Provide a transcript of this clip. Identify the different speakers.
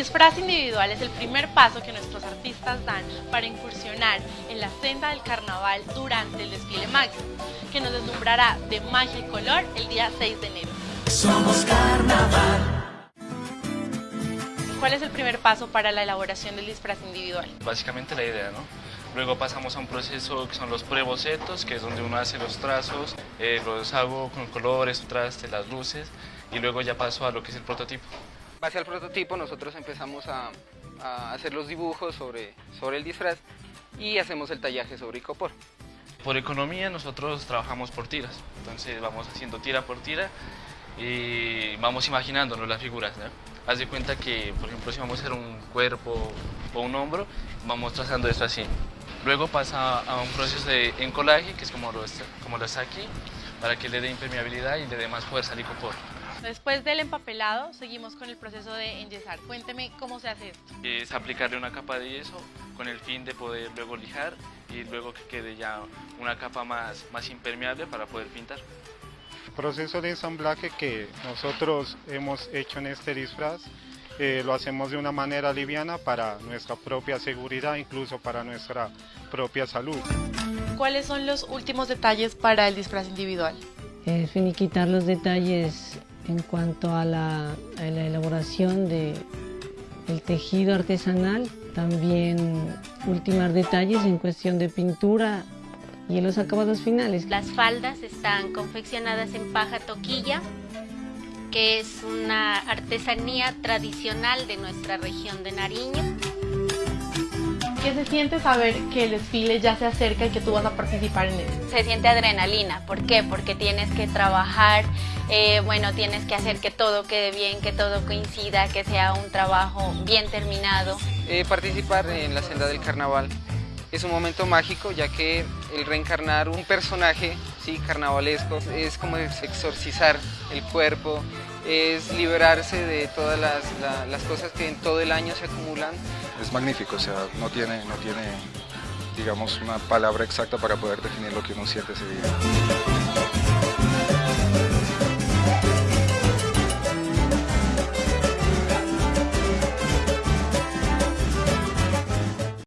Speaker 1: disfraz individual es el primer paso que nuestros artistas dan para incursionar en la senda del carnaval durante el desfile máximo, que nos deslumbrará de magia y color el día 6 de enero.
Speaker 2: Somos carnaval.
Speaker 1: ¿Cuál es el primer paso para la elaboración del disfraz individual?
Speaker 3: Básicamente la idea, ¿no? Luego pasamos a un proceso que son los prebocetos, que es donde uno hace los trazos, eh, los hago con colores, traste, las luces, y luego ya paso a lo que es el prototipo.
Speaker 4: Base al prototipo nosotros empezamos a, hacer los dibujos sobre, sobre el disfraz y hacemos el tallaje sobre icopor.
Speaker 3: Por economía nosotros trabajamos por tiras, entonces vamos haciendo tira por tira y vamos imaginándonos las figuras. ¿no? Haz de cuenta que, por ejemplo, si vamos a hacer un cuerpo o un hombro, vamos trazando esto así. Luego pasa a un proceso de encolaje, que es como lo, está, como lo está aquí, para que le dé impermeabilidad y le dé más fuerza al icopor.
Speaker 1: Después del empapelado, seguimos con el proceso de enyesar. Cuénteme cómo se hace esto.
Speaker 3: Es aplicarle una capa de yeso con el fin de poder luego lijar y luego que quede ya una capa más, más impermeable para poder pintar.
Speaker 5: El proceso de ensamblaje que nosotros hemos hecho en este disfraz eh, lo hacemos de una manera liviana para nuestra propia seguridad, incluso para nuestra propia salud.
Speaker 1: ¿Cuáles son los últimos detalles para el disfraz individual?
Speaker 6: Eh, finiquitar los detalles en cuanto a la, elaboración de el tejido artesanal, también ultimar detalles en cuestión de pintura y en los acabados finales.
Speaker 7: Las faldas están confeccionadas en paja toquilla, que es una artesanía tradicional de nuestra región de Nariño.
Speaker 1: ¿Qué se siente saber que el desfile ya se acerca y que tú vas a participar en él?
Speaker 7: Se siente adrenalina, ¿por qué? Porque tienes que trabajar, eh, bueno, tienes que hacer que todo quede bien, que todo coincida, que sea un trabajo bien terminado.
Speaker 4: Eh, participar en la senda del carnaval es un momento mágico ya que el reencarnar un personaje sí, carnavalesco es como exorcizar el cuerpo, es liberarse de todas las, la, las cosas que en todo el año se acumulan.
Speaker 8: Es magnífico, o sea, no tiene, no tiene digamos, una palabra exacta para poder definir lo que uno siente ese día.